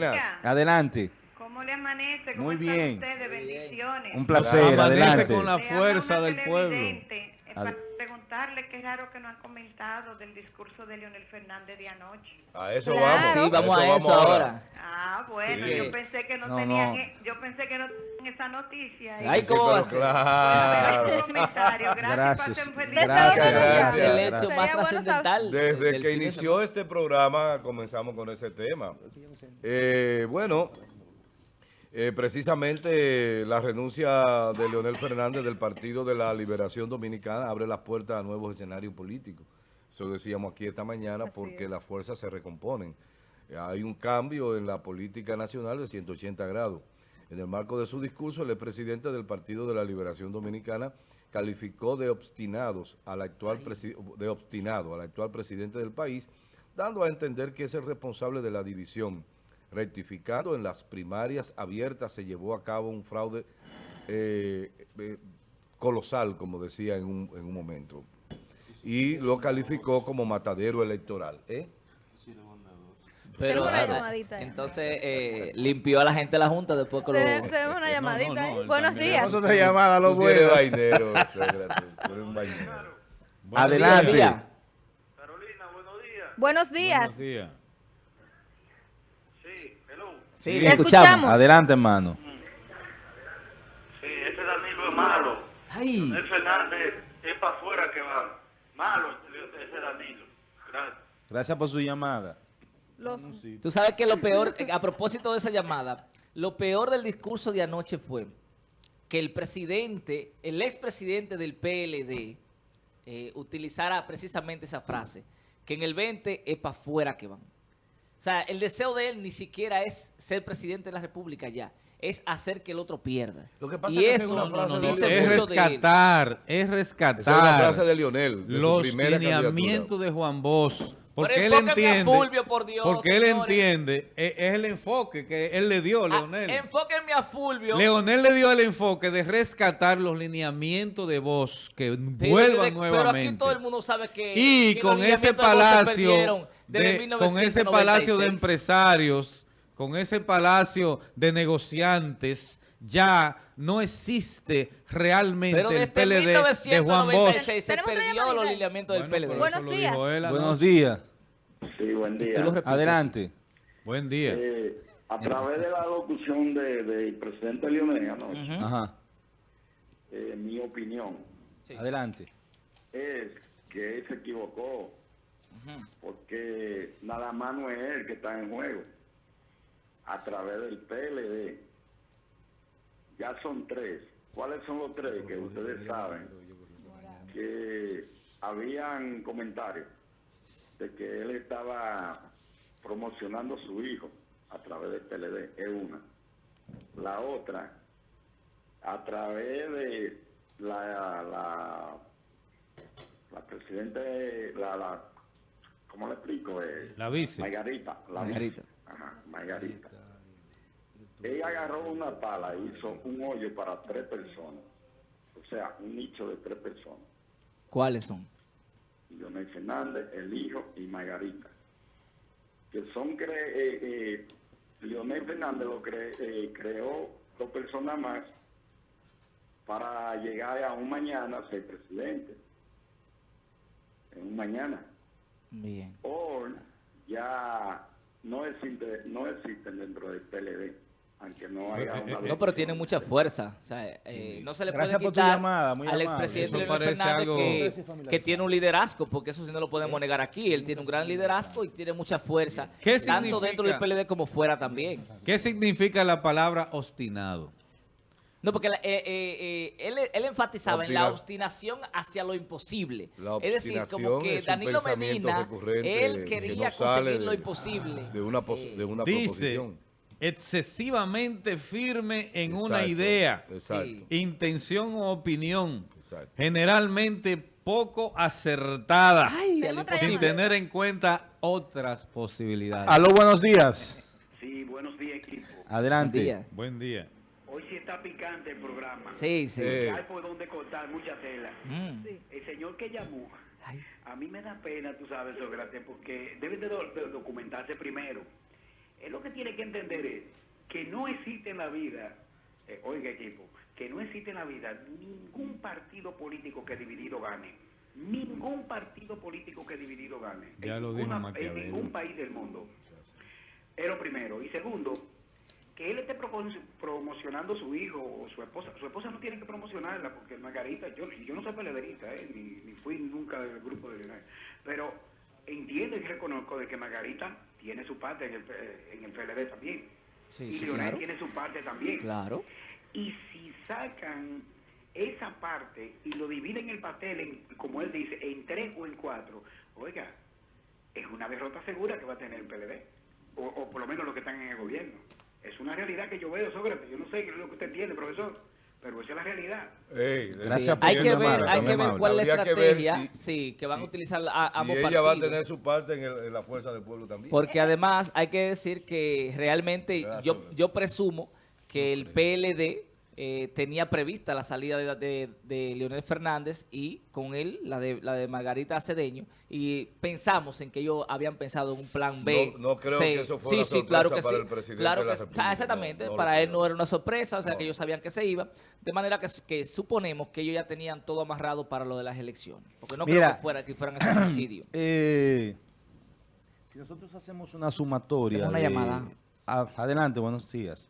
Buenas. Adelante. ¿Cómo le amanece? ¿Cómo Muy están bien. ustedes? Bendiciones. Un placer, Amanece adelante. con la fuerza del pueblo. Preguntarle qué raro que no han comentado del discurso de Leonel Fernández de anoche. A eso Claro. vamos. Sí, vamos a eso ahora. Ah, bueno, Sí. yo pensé que no, No, tenían, no. yo pensé que no tenían esa noticia. ahí. Ay, Sí, ¿cómo va a ser? claro. Bueno, comentario. Gracias, Gracias. Gracias, gracias. El hecho más trascendental. Desde que inició este programa comenzamos con ese tema. Eh, bueno, eh, precisamente la renuncia de Leonel Fernández del Partido de la Liberación Dominicana abre las puertas a nuevos escenarios políticos. Eso decíamos aquí esta mañana Así porque es. las fuerzas se recomponen. Hay un cambio en la política nacional de 180 grados. En el marco de su discurso, el expresidente del Partido de la Liberación Dominicana calificó de obstinados al actual de obstinado al actual presidente del país, dando a entender que es el responsable de la división. Rectificando en las primarias abiertas se llevó a cabo un fraude eh, eh, colosal, como decía en un, en un momento. Y lo calificó como matadero electoral. ¿eh? Pero, una ah, entonces, eh, limpió a la gente de la Junta después que lo... Te- Tenemos una llamadita. no, ahí. él Buenos también. días. A otra llamada, lo bueno. Buenos Adelante. Carolina, buenos días. Buenos días. Buenos días. Sí, escuchamos. escuchamos. Adelante, hermano. Sí, ese Danilo es malo. Ay, El Fernández es para afuera que va. Malo ese Danilo. Gracias. Gracias por su llamada. Los- tú sabes que lo peor, eh, a propósito de esa llamada, lo peor del discurso de anoche fue que el presidente, el expresidente del PLD, eh, utilizara precisamente esa frase, que en el 20 es para afuera que van. O sea, el deseo de él ni siquiera es ser presidente de la República ya, es hacer que el otro pierda. Lo que pasa y es que eso frase de dice. Es mucho de él. rescatar, es Esa es una rescatar frase de Lionel, de los lineamientos de Juan Bosch. Porque él enfóqueme a entiende, Fulvio, por Dios, porque él señores. entiende, es, el enfoque que él le dio, Ah, Leonel. enfóquenme a Fulvio. Leonel le dio el enfoque de rescatar los lineamientos de Bosch que vuelvan de- nuevamente. Pero aquí todo el mundo sabe que... y que con ese de palacio, de, con ese palacio de 1996. empresarios, con ese palacio de negociantes, ya no existe realmente Pero el PLD de Juan Bosch. 1996 se Tenemos otra perdió llamadita. los lineamientos del Bueno, PLD. Buenos días. él. Buenos días. Sí, buen día. Adelante. Buen día. Eh, a través de la locución de- del presidente Leonel anoche. Ajá. eh, mi opinión Sí. Adelante. es que él se equivocó, porque nada más no es él que está en juego. A través del PLD, ya son tres. ¿Cuáles son los tres que ustedes saben? Que habían comentarios de que él estaba promocionando a su hijo a través del PLD, es una. La otra, a través de la, la, la presidenta, la, la, ¿cómo le explico? Eh, La vice. Margarita. La Margarita. vice. Ajá, Margarita. Ella agarró una pala y hizo un hoyo para tres personas. O sea, un nicho de tres personas. ¿Cuáles son? Leonel Fernández, el hijo y Margarita. Que son, cre eh, eh, Leonel Fernández lo cre eh, creó dos personas más para llegar a un mañana a ser presidente. En un mañana. Bien. Hoy ya no existe, no existen dentro del PLD, aunque no haya una... No, pero tiene mucha fuerza. O sea, eh, no se le Gracias puede por tu quitar llamada, al expresidente Leonel Fernández algo- que, que tiene un liderazgo, porque eso sí no lo podemos negar aquí. Él tiene un gran liderazgo y tiene mucha fuerza, ¿Qué tanto dentro del PLD como fuera también. ¿Qué significa la palabra obstinado? No, porque la- eh, eh, eh, él, él enfatizaba en la Obstina- obstinación hacia lo imposible. La es decir, como que Danilo Medina, él que quería no sale conseguir de- lo imposible. de una, pos- Eh, de una Dice, proposición. Excesivamente firme en una idea, Exacto. Intención o opinión, Exacto. generalmente poco acertada, Ay, sin tener en cuenta otras posibilidades. Aló, buenos días. Sí, buenos días, equipo. Adelante. Buen día. Buen día. Hoy sí está picante el programa. Sí, sí. Eh, Hay por donde cortar mucha tela. Mm. Sí. El señor que llamó, Ay. a mí me da pena, tú sabes, Sócrates, porque debe de documentarse primero. Él lo que tiene que entender es que no existe en la vida, eh, oiga equipo, que no existe en la vida ningún partido político que dividido gane. Ningún partido político que dividido gane. Ya en lo ninguna-. En ningún país del mundo. Es lo primero. Y segundo, que él esté promocionando a su hijo o su esposa. Su esposa no tiene que promocionarla porque Margarita, yo, yo no soy pelederista, eh, ni, ni fui nunca del grupo de Leonel. Pero entiendo y reconozco de que Margarita tiene su parte en el, P- en el PLD también. Sí, y sí, Leonel claro. tiene su parte también. Claro. Y si sacan esa parte y lo dividen el pastel, en, como él dice, en tres o en cuatro, oiga, es una derrota segura que va a tener el PLD. O, o por lo menos los que están en el gobierno. Es una realidad que yo veo, Sócrates. Yo no sé qué es lo que usted entiende, profesor, pero esa es la realidad. Ey, Gracias Sí, por hay que ver, hay que ver cuál es la Habría que estrategia si- sí, que van si- a utilizar a, Si ambos ella partidos. va a tener su parte en, el- en la fuerza del pueblo también. Porque además hay que decir que realmente yo, yo presumo que el PLD eh, tenía prevista la salida de, de- de Leonel Fernández y con él la de, la de Margarita Cedeño y pensamos en que ellos habían pensado en un plan B. No- no creo C. que eso fue sí, una sí, claro que sorpresa para sí. el presidente claro de la que- República, ah, Exactamente, no, no lo para él creo. no era una sorpresa, o sea No. que ellos sabían que se iba, de manera que, que suponemos que ellos ya tenían todo amarrado para lo de las elecciones, porque no creo Mira. que, fuera, que fueran ese suicidio. Eh, si nosotros hacemos una sumatoria. Una de- llamada. Ah, adelante, buenos días.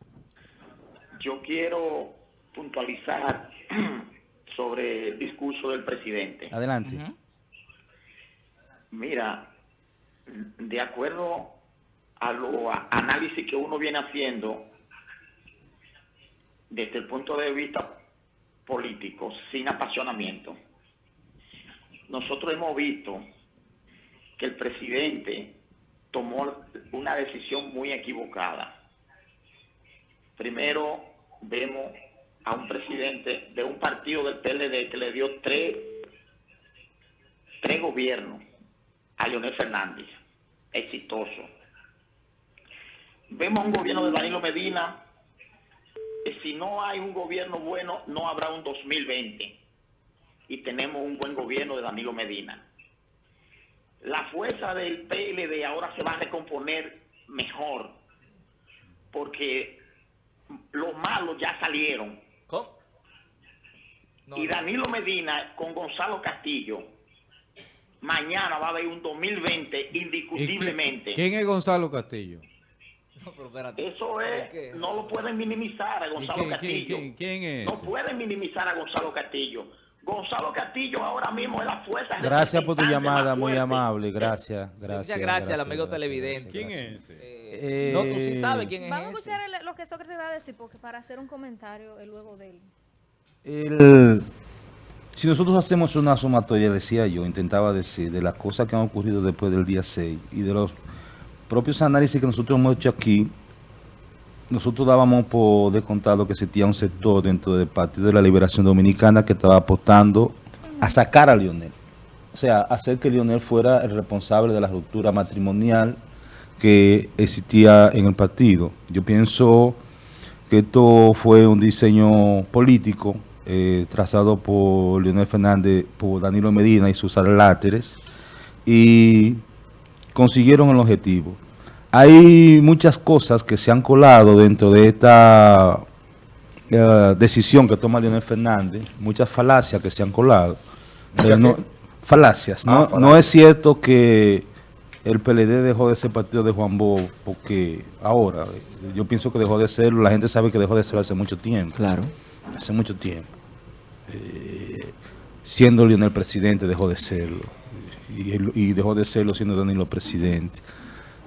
Yo quiero puntualizar sobre el discurso del presidente. Adelante. Mira, de acuerdo a los análisis que uno viene haciendo desde el punto de vista político, sin apasionamiento, nosotros hemos visto que el presidente tomó una decisión muy equivocada. Primero vemos a un presidente de un partido del PLD que le dio tres, tres gobiernos a Leonel Fernández, exitoso. Vemos un gobierno de Danilo Medina, que si no hay un gobierno bueno, no habrá un 2020. Y tenemos un buen gobierno de Danilo Medina. La fuerza del PLD ahora se va a recomponer mejor, porque los malos ya salieron. ¿Cómo? No, y. Danilo Medina con Gonzalo Castillo, mañana va a haber un 2020 ¿Y quién- indiscutiblemente. ¿Quién es Gonzalo Castillo? No, pero espérate. Eso ¿Por es, qué? no lo pueden minimizar a ¿Y Gonzalo quién, Castillo. quién- quién es No pueden minimizar a Gonzalo Castillo. Gonzalo Castillo ahora mismo es la fuerza. Gracias por tu llamada, muy amable. Gracias, Sí, gracias. muchas gracias al amigo gracias, televidente. ¿Quién gracias. es ese? Eh, Eh, no, tú sí sabes quién es Vamos a escuchar el- lo que Sócrates va a decir, porque para hacer un comentario eh, luego de él. El- si nosotros hacemos una sumatoria, decía yo, intentaba decir, de las cosas que han ocurrido después del día 6 y de los propios análisis que nosotros hemos hecho aquí, nosotros dábamos por descontado que existía un sector dentro del Partido de la Liberación Dominicana que estaba apostando a sacar a Lionel. O sea, hacer que Lionel fuera el responsable de la ruptura matrimonial que existía en el partido. Yo pienso que esto fue un diseño político eh, trazado por Leonel Fernández, por Danilo Medina y sus aláteres, y consiguieron el objetivo. Hay muchas cosas que se han colado dentro de esta eh, decisión que toma Leonel Fernández, muchas falacias que se han colado. No- falacias. Ah, No, falacias. no es cierto que el PLD dejó de ser partido de Juan Bo, porque ahora, yo pienso que dejó de serlo, la gente sabe que dejó de serlo hace mucho tiempo, Claro. hace mucho tiempo. Eh, siendo Leonel presidente dejó de serlo, y, y dejó de serlo siendo Danilo presidente.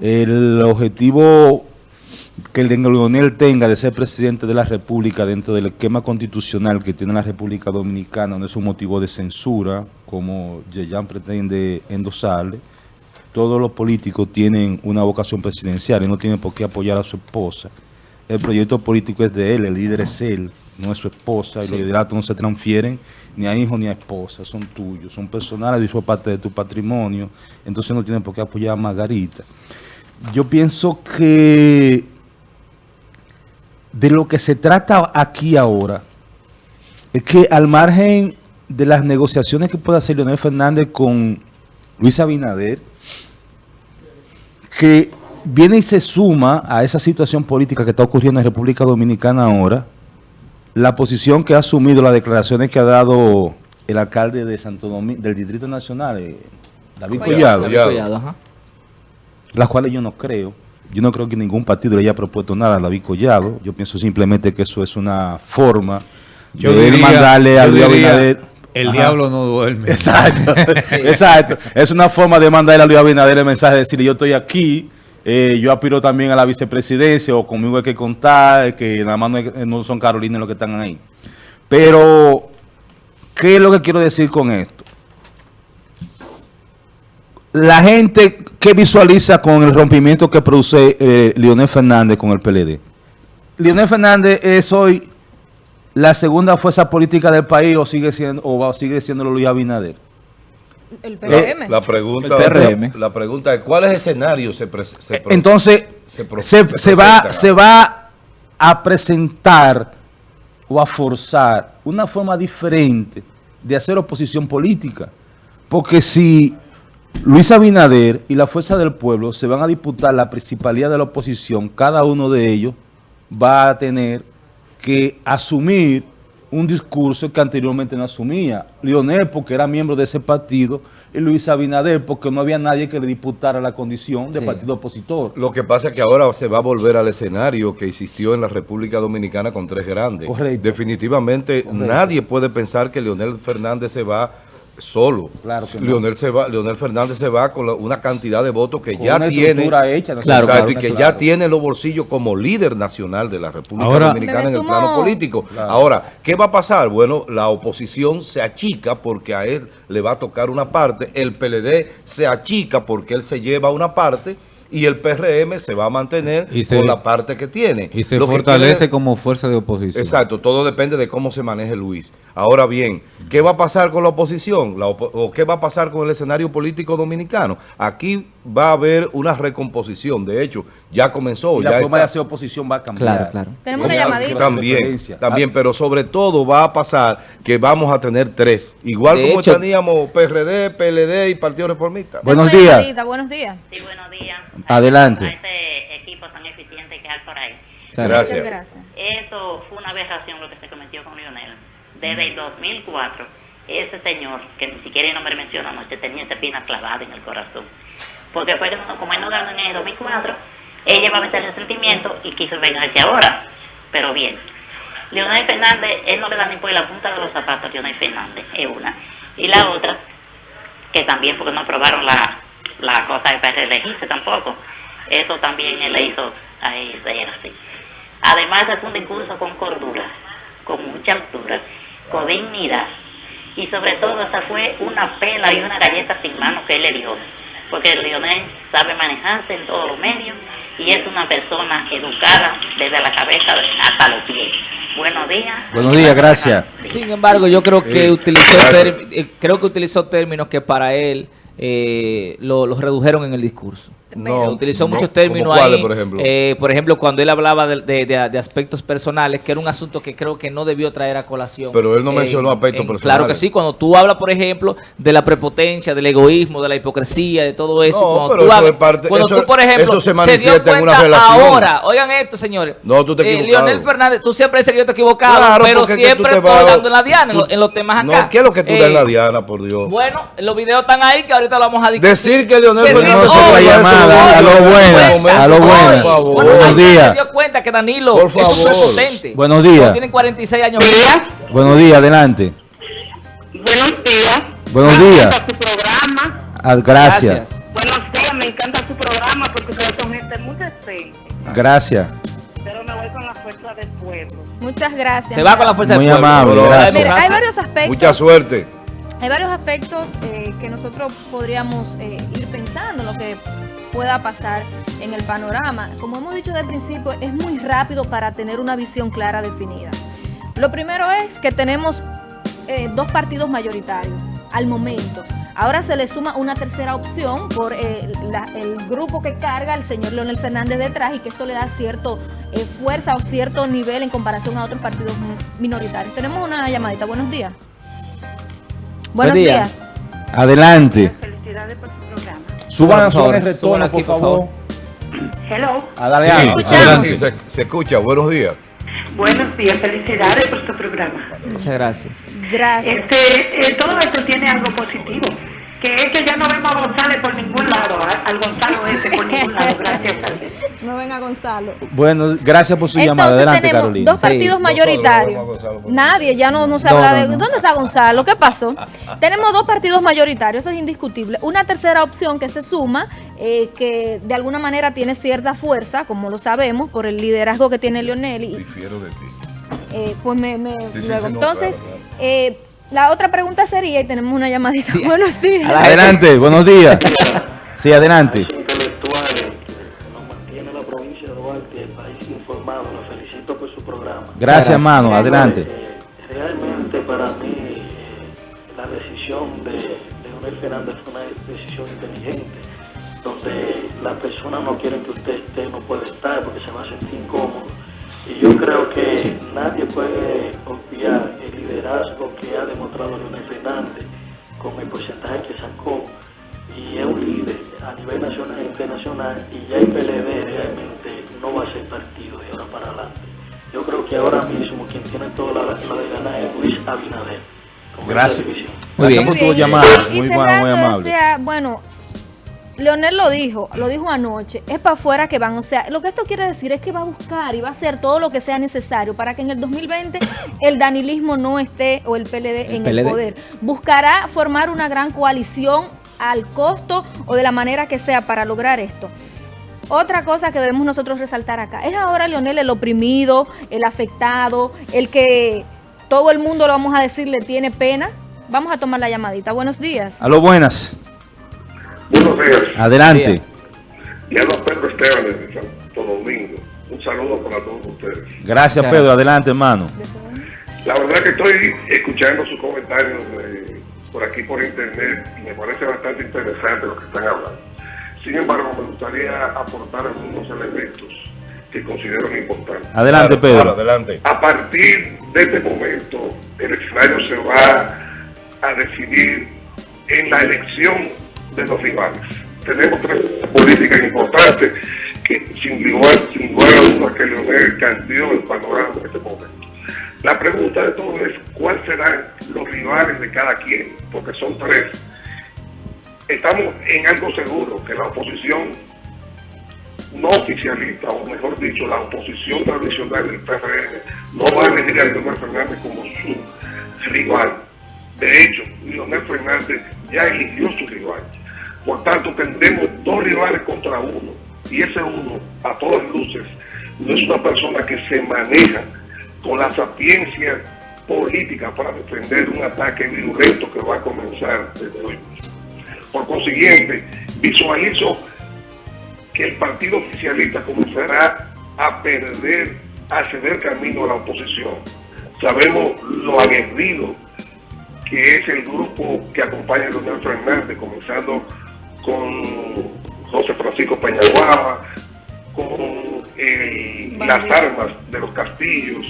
El objetivo que el Leonel tenga de ser presidente de la República dentro del esquema constitucional que tiene la República Dominicana no es un motivo de censura, como Yeyan pretende endosarle. Todos los políticos tienen una vocación presidencial y no tienen por qué apoyar a su esposa. El proyecto político es de él, el líder es él, no es su esposa, y Sí. los lideratos no se transfieren ni a hijos ni a esposa, son tuyos, son personales y son parte de tu patrimonio, entonces no tienen por qué apoyar a Margarita. Yo pienso que de lo que se trata aquí ahora es que al margen de las negociaciones que pueda hacer Leonel Fernández con Luis Abinader, que viene y se suma a esa situación política que está ocurriendo en República Dominicana ahora, la posición que ha asumido, las declaraciones que ha dado el alcalde de Santo Domingo, del Distrito Nacional, eh, David Collado, Collado, ajá. las cuales yo no creo. Yo no creo que ningún partido le haya propuesto nada a David Collado. Yo pienso simplemente que eso es una forma Yo de él diría- mandarle a Luis diría, Abinader. El Ajá. diablo no duerme. Exacto, exacto. Es una forma de mandarle a Luis Abinader el mensaje de decirle yo estoy aquí, eh, yo aspiro también a la vicepresidencia o conmigo hay que contar, que nada más no son Carolina los que están ahí. Pero, ¿qué es lo que quiero decir con esto? La gente que visualiza con el rompimiento que produce eh, Leonel Fernández con el PLD. Leonel Fernández es hoy la segunda fuerza política del país o sigue siendo o va- sigue siendo Luis Abinader. El La, PRM. la pregunta, El PRM. La, la pregunta es, ¿cuáles escenarios se, pre- se pro- Entonces, se pro- se, se se va, se va a presentar o a forzar una forma diferente de hacer oposición política. Porque si Luis Abinader y la Fuerza del Pueblo se van a disputar la principalía de la oposición, cada uno de ellos va a tener que asumir un discurso que anteriormente no asumía. Lionel porque era miembro de ese partido y Luis Abinader porque no había nadie que le disputara la condición de Sí. partido opositor. Lo que pasa es que ahora se va a volver al escenario que existió en la República Dominicana con tres grandes. Correcto. Definitivamente nadie puede pensar que Leonel Fernández se va solo. Claro que no. Leonel, se va, Leonel Fernández se va con la- una cantidad de votos que Con ya una tiene. estructura hecha, ¿no? Claro, y que claro. ya tiene en los bolsillos como líder nacional de la República Ahora- Dominicana en el plano político. Claro. Ahora, ¿qué va a pasar? Bueno, la oposición se achica porque a él le va a tocar una parte, el PLD se achica porque él se lleva una parte y el PRM se va a mantener Y se- con la parte que tiene. Y se Lo fortalece como fuerza de oposición. Exacto, todo depende de cómo se maneje Luis. Ahora bien, ¿qué va a pasar con la oposición? La ¿O qué va a pasar con el escenario político dominicano? Aquí va a haber una recomposición. De hecho, ya comenzó. Y la ya forma está- de hacer oposición va a cambiar. Claro, claro. Tenemos una llamadita. También, también, pero sobre todo va a pasar que vamos a tener tres. Igual De como hecho- teníamos PRD, PLD y Partido Reformista. Buenos días. Buenos días. Sí, buenos días. Adelante. A ese equipo tan eficiente que hay por ahí. Claro. Gracias. Muchas gracias. Eso fue una aberración lo que se cometió con Lionel. Desde el 2004, ese señor, que ni siquiera el nombre menciona anoche, tenía esa espina clavada en el corazón. Porque fue que no- como él no ganó en el 2004, ella va a meter el sentimiento y quiso vengarse ahora. Pero bien, Leonel Fernández, él no le da ni por la punta de los zapatos a Leonel Fernández, es una. Y la otra, que también porque no aprobaron la, la cosa de para reelegirse tampoco. Eso también él le hizo a él ser así. Además es un discurso con cordura, con mucha altura, con dignidad. Y sobre todo esa fue una pela y una galleta sin mano que él le dio. Porque Lionel sabe manejarse en todos los medios y es una persona educada desde la cabeza hasta los pies. Buenos días. Buenos días, gracias. Sin embargo, yo creo que utilizó eh, creo que utilizó términos que para él eh, lo- los redujeron en el discurso. No, Eh, utilizó no, muchos ¿como términos ahí. por ejemplo? eh, por ejemplo, cuando él hablaba de, de- de- de aspectos personales, que era un asunto que creo que no debió traer a colación. Pero él no en- mencionó aspectos en- personales. Claro que sí, cuando tú hablas, por ejemplo, de la prepotencia, del egoísmo, de la hipocresía, de todo eso. No, cuando pero tú eso hablas- es parte- cuando eso- tú, por ejemplo, eso se dio en una cuenta relación. Ahora, oigan esto, señores. No, tú te Eh. Leonel Fernández, tú siempre dices que yo te he equivocado, Claro, pero es que siempre te estoy dando en la diana, en, los temas acá. No, ¿qué es lo que tú Eh, das en la diana, por Dios? Bueno, los videos están ahí que ahorita lo vamos a discutir. Decir que Leonel Fernández se momento, a lo buenas, a lo por buenas. Buenos días. dio cuenta que Danilo Por favor. Buenos días. Tienen 46 años. Buenos días, adelante. Buenos días. Buenos días. su programa. Ah, gracias. Buenos días, me encanta su programa porque ustedes son gente muy decente. Gracias. Pero me voy con la fuerza del pueblo. Muchas gracias. Se va con la fuerza Muy del pueblo. amable, Bueno, gracias. Mira, hay varios aspectos. Mucha suerte. Hay varios aspectos eh, que nosotros podríamos eh, ir pensando en lo que pueda pasar en el panorama. Como hemos dicho el principio, es muy rápido para tener una visión clara definida. Lo primero es que tenemos eh, dos partidos mayoritarios al momento. Ahora se le suma una tercera opción por el grupo que carga el señor Leonel Fernández detrás y que esto le da cierto fuerza o cierto nivel en comparación a otros partidos mi- minoritarios. Tenemos una llamadita. Buenos días. Buenos Buen día. días. Adelante. Felicidades por su programa. Suban favor, el retorno, suban aquí, por favor. Hello. Ah, dale, Sí, Ana. Escuchamos. adelante, se, se escucha. Buenos días. Buenos días, felicidades por tu programa. Muchas gracias. Gracias. Este, eh, todo esto tiene algo positivo, que es que ya no vemos a González por ningún lado, a- al Gonzalo ese por ningún lado, gracias a Dios. No venga Gonzalo. Bueno, gracias por su llamada. Entonces Adelante, tenemos Carolina. dos partidos Sí. mayoritarios. Nosotros no a Nadie, ya no, no se No, habla no, de... no. ¿Dónde está Gonzalo? ¿Qué pasó? tenemos dos partidos mayoritarios, eso es indiscutible. Una tercera opción que se suma, eh, que de alguna manera tiene cierta fuerza, como lo sabemos, por el liderazgo que tiene Leonel. Y, Difiero de ti. eh, pues me, me- sí, luego. sí, no, Entonces, claro, claro. eh, la otra pregunta sería, y tenemos una llamadita. Buenos días. Adelante, buenos días. Sí, adelante. la. La. Gracias, hermano. Adelante. Realmente para mí la decisión de Leonel Fernández fue una decisión inteligente, donde las personas no quieren que usted esté, no puede estar porque se va a sentir incómodo. Y yo creo que nadie puede el liderazgo que ha demostrado Leonel Fernández con el porcentaje que sacó y es un líder a nivel nacional e internacional y ya el PLD realmente no va a ser partido de ahora para adelante. Yo creo que ahora mismo quien tiene toda la, la de ganar es Luis Abinader. Gracias. Muy Gracias bien. por Muy tu bien. llamada. Y Muy buena, muy cerrando, amable. decía, bueno, Leonel lo dijo, lo dijo anoche, es para afuera que van, o sea, lo que esto quiere decir es que va a buscar y va a hacer todo lo que sea necesario para que en el 2020 el danilismo no esté o el PLD El en PLD. el poder. Buscará formar una gran coalición al costo o de la manera que sea para lograr esto. Otra cosa que debemos nosotros resaltar acá, es ahora Leonel el oprimido, el afectado, el que todo el mundo lo vamos a decir le tiene pena. Vamos a tomar la llamadita. Buenos días. Aló, buenas. Buenos días. Adelante. Y habla Pedro Esteban de Santo Domingo. Un saludo para todos ustedes. Gracias, Claro. Pedro. Adelante, hermano. La verdad que estoy escuchando sus comentarios eh, por aquí por internet y me parece bastante interesante lo que están hablando. Sin embargo, me gustaría aportar algunos elementos que considero importantes. Adelante, Claro, claro, Pedro. adelante. A partir de este momento, el escenario se va a decidir en la elección de los rivales. Tenemos tres políticas importantes que sin lugar, sin lugar a dudas que Leonel cambió el panorama en este momento. La pregunta de todo es cuáles serán los rivales de cada quien, porque son tres. Estamos en algo seguro, que la oposición no oficialista, o mejor dicho, la oposición tradicional del PRM, no va a elegir a Leonel Fernández como su rival. De hecho, Leonel Fernández ya eligió su rival. Por tanto, tendremos dos rivales contra uno. Y ese uno, a todas luces, no es una persona que se maneja con la sapiencia política para defender un ataque virulento que va a comenzar desde hoy. Por consiguiente, visualizo que el partido oficialista comenzará a perder, a ceder camino a la oposición. Sabemos lo aguerrido que es el grupo que acompaña a Leonel Fernández, comenzando con José Francisco Peñaguaba, con eh, las armas de los castillos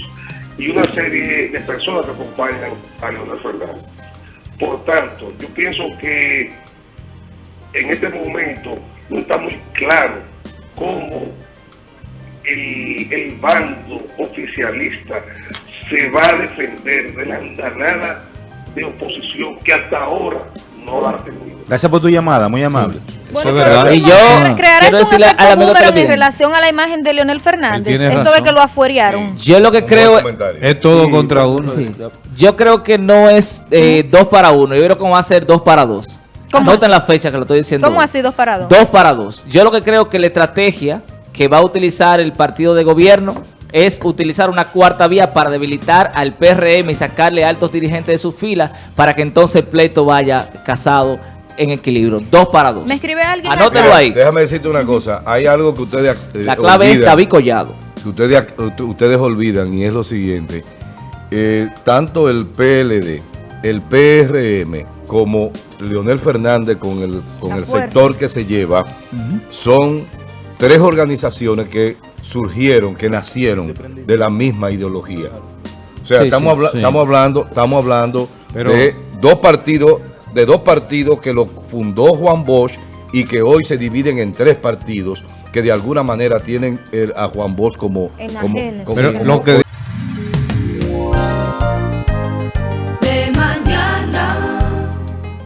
y una serie de personas que acompañan a Leonel Fernández. Por tanto, yo pienso que en este momento no está muy claro cómo el, el bando oficialista se va a defender de la andanada de oposición que hasta ahora Gracias por tu llamada. Muy amable. Bueno, es pero verdad. Y yo cre- creará quiero esto un efecto al amigo boomerang en relación a la imagen de Leonel Fernández. Esto de razón. que lo afuerearon. Yo lo que Un creo. Es todo contra uno. Sí. Yo creo que no es eh, dos para uno. Yo creo que va a ser dos para dos. ¿Cómo Anoten la fecha que lo estoy diciendo. ¿Cómo hoy. así dos para dos? Dos para dos. Yo lo que creo que la estrategia que va a utilizar el partido de gobierno es utilizar una cuarta vía para debilitar al PRM y sacarle altos dirigentes de sus filas para que entonces el pleito vaya casado en equilibrio. Dos para dos. Me escribe alguien Anótelo ahí. Déjame decirte una cosa. Hay algo que ustedes eh, La clave es olvidan, David Collado. que ustedes, ustedes olvidan y es lo siguiente. Eh, tanto el PLD, el PRM como Leonel Fernández con el, con La el fuerza. sector que se lleva son tres organizaciones que surgieron, que nacieron de la misma ideología. O sea, Sí, estamos, sí, habla- sí. estamos hablando, estamos hablando Pero- de dos partidos, de dos partidos que lo fundó Juan Bosch y que hoy se dividen en tres partidos que de alguna manera tienen el- a Juan Bosch como... como, Enajenes. como- Pero como- lo que